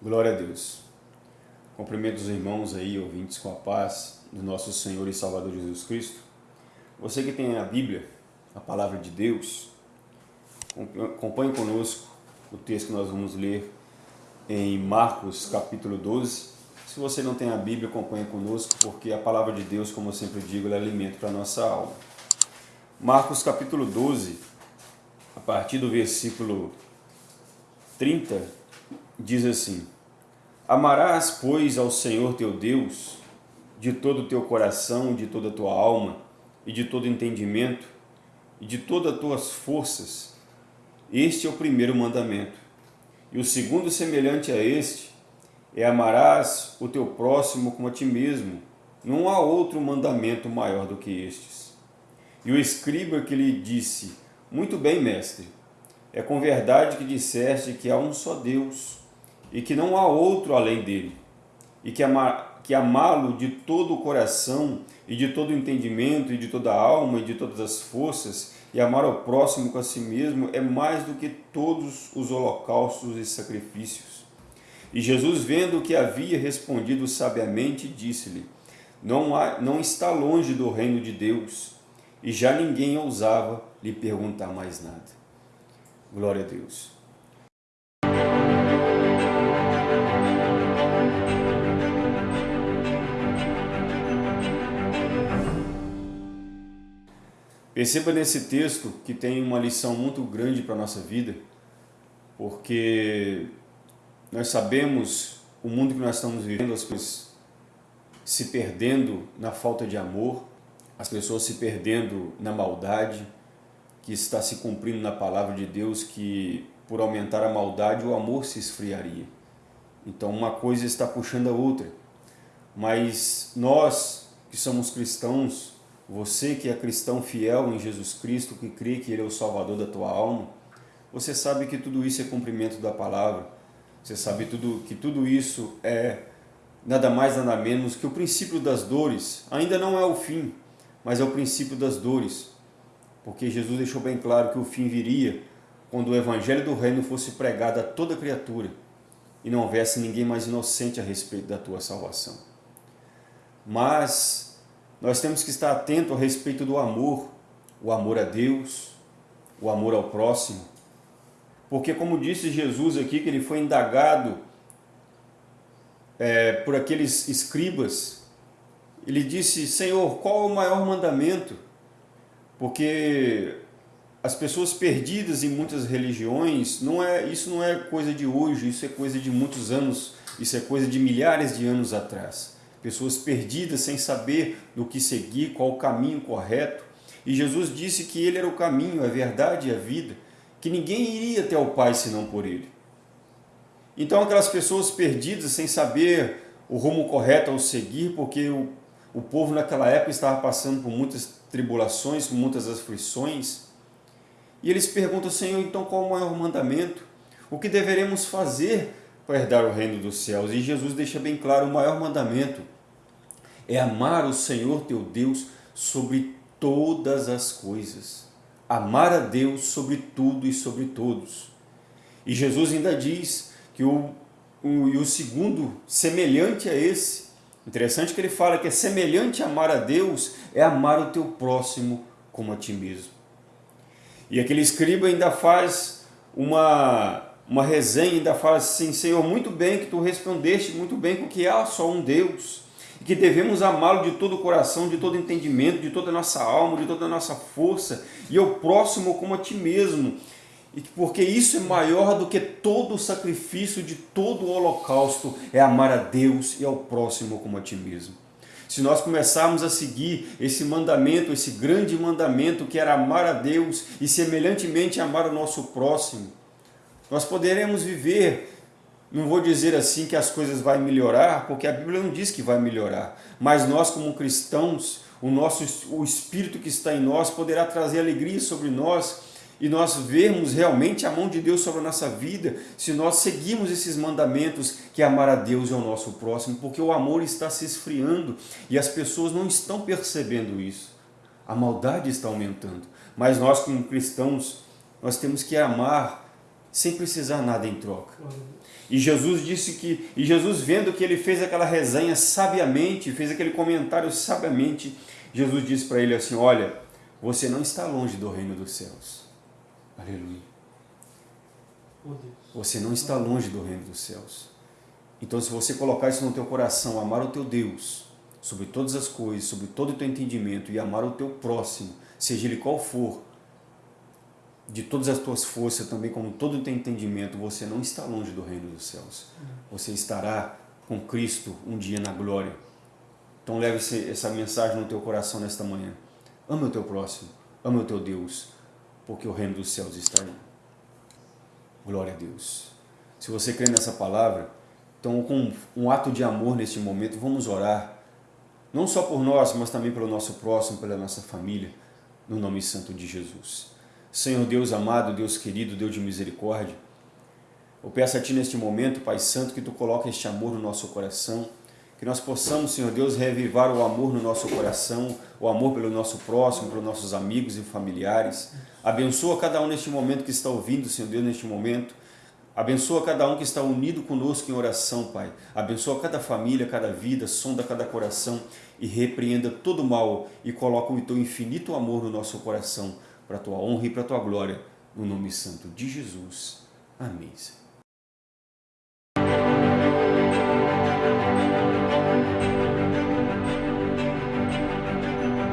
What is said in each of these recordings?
Glória a Deus. Cumprimento os irmãos aí, ouvintes com a paz do nosso Senhor e Salvador Jesus Cristo. Você que tem a Bíblia, a Palavra de Deus, acompanhe conosco o texto que nós vamos ler em Marcos capítulo 12. Se você não tem a Bíblia, acompanhe conosco, porque a Palavra de Deus, como eu sempre digo, é alimento para a nossa alma. Marcos capítulo 12, a partir do versículo 30, diz assim, Amarás, pois, ao Senhor teu Deus de todo o teu coração, de toda a tua alma, e de todo entendimento, e de todas as tuas forças. Este é o primeiro mandamento. E o segundo, semelhante a este, é amarás o teu próximo como a ti mesmo. Não há outro mandamento maior do que estes. E o escriba que lhe disse, Muito bem, mestre, é com verdade que disseste que há um só Deus, e que não há outro além dele, e que, ama, que amá-lo de todo o coração, e de todo o entendimento, e de toda a alma, e de todas as forças, e amar ao próximo com a si mesmo, é mais do que todos os holocaustos e sacrifícios. E Jesus, vendo que havia respondido sabiamente, disse-lhe, não, há, não está longe do reino de Deus, e já ninguém ousava lhe perguntar mais nada. Glória a Deus. Perceba nesse texto que tem uma lição muito grande para a nossa vida, porque nós sabemos o mundo que nós estamos vivendo, as coisas se perdendo na falta de amor, as pessoas se perdendo na maldade, que está se cumprindo na palavra de Deus, que por aumentar a maldade o amor se esfriaria. Então uma coisa está puxando a outra. Mas nós que somos cristãos, você que é cristão fiel em Jesus Cristo, que crê que Ele é o Salvador da tua alma, você sabe que tudo isso é cumprimento da palavra. Você sabe tudo, que tudo isso é nada mais nada menos que o princípio das dores. Ainda não é o fim, mas é o princípio das dores. Porque Jesus deixou bem claro que o fim viria quando o evangelho do reino fosse pregado a toda criatura e não houvesse ninguém mais inocente a respeito da tua salvação. Mas nós temos que estar atento a respeito do amor, o amor a Deus, o amor ao próximo. Porque como disse Jesus aqui, que ele foi indagado é, por aqueles escribas, ele disse, Senhor, qual é o maior mandamento? Porque as pessoas perdidas em muitas religiões, não é, isso não é coisa de hoje, isso é coisa de muitos anos, isso é coisa de milhares de anos atrás pessoas perdidas sem saber do que seguir, qual o caminho correto. E Jesus disse que ele era o caminho, a verdade e a vida, que ninguém iria até o Pai senão por ele. Então aquelas pessoas perdidas sem saber o rumo correto ao seguir, porque o, o povo naquela época estava passando por muitas tribulações, por muitas aflições, e eles perguntam, Senhor, então qual o maior mandamento? O que deveremos fazer para herdar o reino dos céus. E Jesus deixa bem claro, o maior mandamento é amar o Senhor teu Deus sobre todas as coisas. Amar a Deus sobre tudo e sobre todos. E Jesus ainda diz que o, o, o segundo, semelhante a esse, interessante que ele fala que é semelhante a amar a Deus, é amar o teu próximo como a ti mesmo. E aquele escriba ainda faz uma uma resenha ainda fala assim, Senhor, muito bem que tu respondeste, muito bem com que há só um Deus, e que devemos amá-lo de todo o coração, de todo entendimento, de toda a nossa alma, de toda a nossa força, e ao próximo como a ti mesmo, e porque isso é maior do que todo o sacrifício de todo o holocausto, é amar a Deus e ao próximo como a ti mesmo. Se nós começarmos a seguir esse mandamento, esse grande mandamento que era amar a Deus e semelhantemente amar o nosso próximo, nós poderemos viver, não vou dizer assim que as coisas vão melhorar, porque a Bíblia não diz que vai melhorar, mas nós como cristãos, o, nosso, o Espírito que está em nós poderá trazer alegria sobre nós e nós vermos realmente a mão de Deus sobre a nossa vida, se nós seguirmos esses mandamentos que é amar a Deus e ao nosso próximo, porque o amor está se esfriando e as pessoas não estão percebendo isso. A maldade está aumentando, mas nós como cristãos, nós temos que amar sem precisar nada em troca. E Jesus disse que, e Jesus vendo que ele fez aquela resenha sabiamente, fez aquele comentário sabiamente, Jesus disse para ele assim: Olha, você não está longe do reino dos céus. Aleluia. Você não está longe do reino dos céus. Então, se você colocar isso no teu coração, amar o teu Deus sobre todas as coisas, sobre todo o teu entendimento e amar o teu próximo, seja ele qual for, de todas as tuas forças, também como todo o teu entendimento, você não está longe do reino dos céus. Você estará com Cristo um dia na glória. Então leve essa mensagem no teu coração nesta manhã. Ama o teu próximo, ama o teu Deus, porque o reino dos céus está aí. Glória a Deus. Se você crê nessa palavra, então com um ato de amor neste momento, vamos orar. Não só por nós, mas também pelo nosso próximo, pela nossa família, no nome santo de Jesus. Senhor Deus amado, Deus querido, Deus de misericórdia, eu peço a Ti neste momento, Pai Santo, que Tu coloque este amor no nosso coração, que nós possamos, Senhor Deus, revivar o amor no nosso coração, o amor pelo nosso próximo, pelos nossos amigos e familiares. Abençoa cada um neste momento que está ouvindo, Senhor Deus, neste momento. Abençoa cada um que está unido conosco em oração, Pai. Abençoa cada família, cada vida, sonda cada coração e repreenda todo mal e coloca o Teu infinito amor no nosso coração para a tua honra e para a tua glória, no nome santo de Jesus. Amém.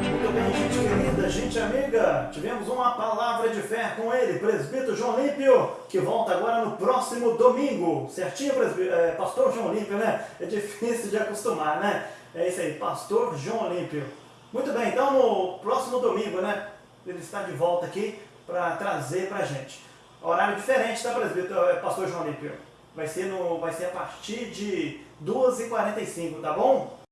Muito bem, gente querida, gente amiga, tivemos uma palavra de fé com ele, presbítero João Límpio, que volta agora no próximo domingo, certinho, é, pastor João Límpio, né? É difícil de acostumar, né? É isso aí, pastor João Límpio. Muito bem, então no próximo domingo, né? Ele está de volta aqui para trazer para a gente. Horário diferente, tá, presbítero, é, pastor João Lípio? Vai ser, no, vai ser a partir de 2h45, tá bom?